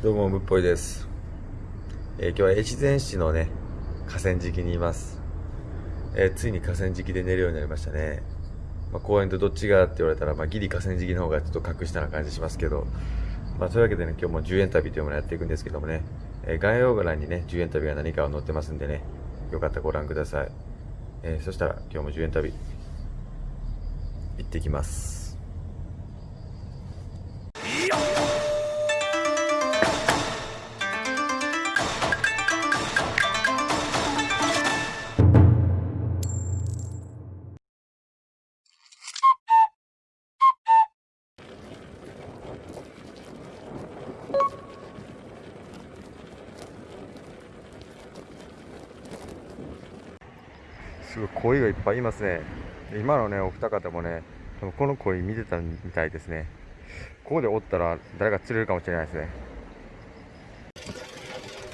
どうも、むっぽいです。えー今日は越前市のね、河川敷にいます。えーついに河川敷で寝るようになりましたね。まあ、公園とどっちがって言われたら、まあ、ギリ河川敷の方がちょっと格下な感じしますけど、まあ、そういうわけでね、今日も10円旅というものをやっていくんですけどもね、えー概要欄にね、10円旅が何かを載ってますんでね、よかったらご覧ください。えそしたら今日も10円旅、行ってきます。すごい鯉がいっぱいいますね。今のね、お二方もね、多分この鯉見てたみたいですね。ここでおったら誰か釣れるかもしれないですね。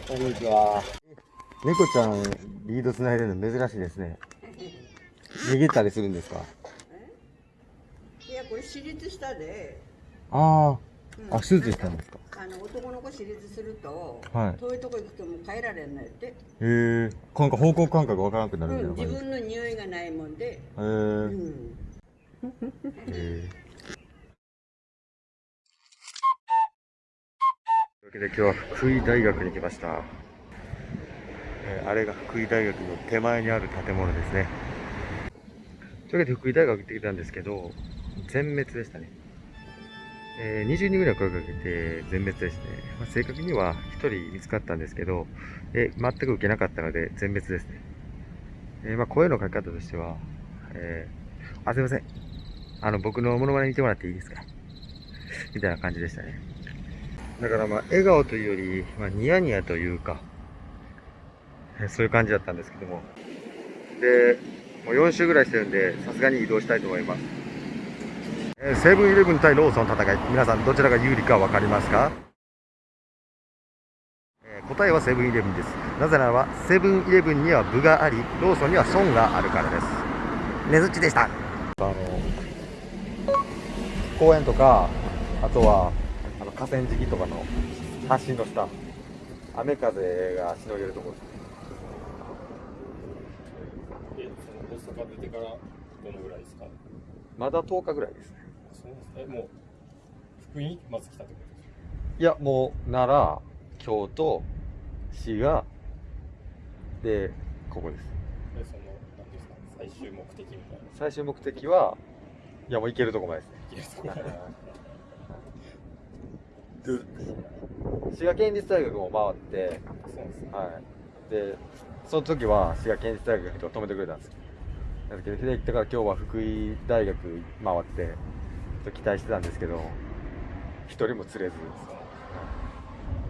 こんにちは。猫ちゃんリード繋いでるの珍しいですね。逃げたりするんですか？いやこれ私立したで、あうんあ、あ、手術したんですか？あの男の子私立すると、はい遠いとこ行くともう帰られんのやって、へえ。なんか方向感覚わからなくなうん、るみたいな自分の匂いがないもんで、感じ。うん、へえ。へえ。というわけで今日は福井大学に来ました。えーあれが福井大学の手前にある建物ですね。というわけで福井大学行ってきたんですけど、全滅でしたね。えー20人ぐらい声かけて全滅ですね。まあ、正確には1人見つかったんですけど、えー全く受けなかったので全滅ですね。えーまあ、声の書き方としては、えーあ、すいません。あの、僕のモノマネ見てもらっていいですか？みたいな感じでしたね。だからまあ、笑顔というより、まあ、ニヤニヤというか、えそういう感じだったんですけども。で、もう4週ぐらいしてるんで、さすがに移動したいと思います。えーセブンイレブン対ローソンの戦い。皆さんどちらが有利かわかりますか？えー答えはセブンイレブンです。なぜならば、セブンイレブンには部があり、ローソンには損があるからです。ねずっちでした。あの、公園とか、あとは、あの河川敷とかの橋の下、雨風がしのげるところです。え、その大阪出てからどのぐらいですか？まだ10日ぐらいですね。え、もう、福井にまず来たってことですか？いや、もう、奈良、京都、滋賀、で、ここです。で、その、ですか、最終目的みたいな。最終目的は、いや、もう行けるとこまでですね。いけるとこまで滋賀県立大学も回って、そうですね。はい。で、その時は滋賀県立大学の人が止めてくれたんですよ。だけど、だから今日は福井大学回って、と期待してたんですけど、一人も釣れず、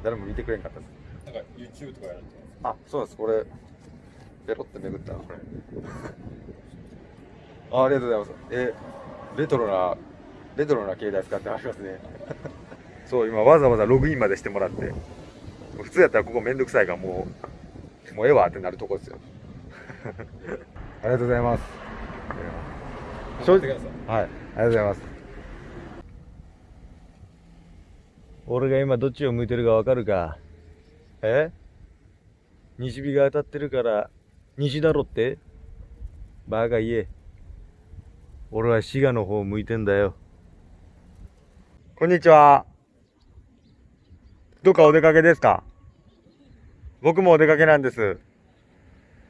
誰も見てくれんかったです。なんか YouTube とかやられてあ、そうです。これ、ペロってめぐったな、これ。あありがとうございます。え、レトロな、レトロな携帯使ってありますね。そう、今わざわざログインまでしてもらって。普通やったらここめんどくさいからもう、もうええわってなるとこですよ。ありがとうございます。正直、はい、ありがとうございます。俺が今どっちを向いてるかわかるか。え？西日が当たってるから西だろって？バカ言え。俺は滋賀の方向いてんだよ。こんにちは。どっかお出かけですか？僕もお出かけなんです。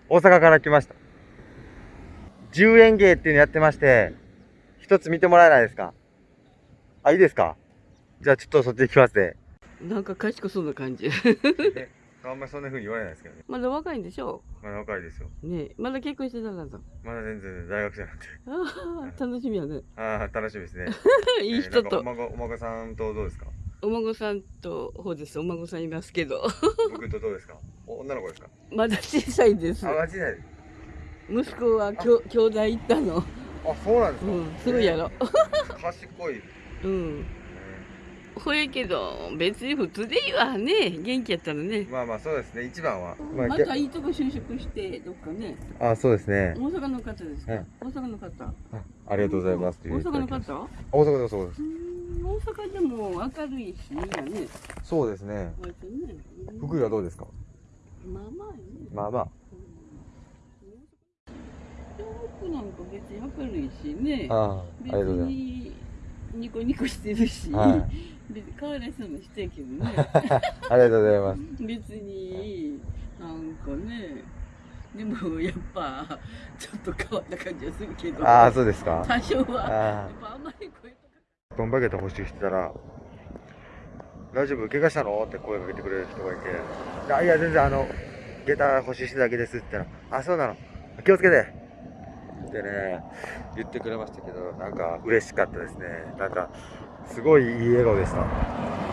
大阪から来ました。10円芸っていうのやってまして一つ見てもらえないですか？あいいですか？じゃあちょっとそっち行きますね。なんか賢そうな感じ。あんまりそんな風に言われないですけどね。まだ若いんでしょ？まだ若いですよ。ねえまだ結婚してなかった。まだ全然大学生なんで。ああ、楽しみやね。ああ楽しみですね。いい人えーおと、孫お孫さんとどうですか？お孫さんと、ほうです、お孫さんいますけど、僕とどうですか？お女の子ですか？まだ小さいです。あ。間違いない。息子はきょ兄弟行ったの。あそうなんですか、うん、すぐやろ。賢い、うん。ほやけど、別に普通でいいわね。元気やったらね。まあまあそうですね。一番は、まあまたいいとこ就職して、どっかね。あそうですね。大阪の方ですか、はい。大阪の方。あありがとうございます。大阪の方？大阪ですそうです。大阪でも明るいしいいよね。そうですね。ね福井はどうですか？まあまあね。まあまあ。東北なんか別に明るいしね。ああありがとうございにニコニコしてるし、ますはい別に変わらそうもしてるけどね。ありがとうございます。別になんかね。でもやっぱちょっと変わった感じはするけど。ああそうですか。多少は。やあっぱあんまり声とかあトンバゲット補修してたら大丈夫？怪我したの？って声かけてくれる人がいてあいや全然あの下駄補修してただけですって言ったらあそうなの？気をつけてってね言ってくれましたけどなんか嬉しかったですね。なんかすごいいい笑顔でした。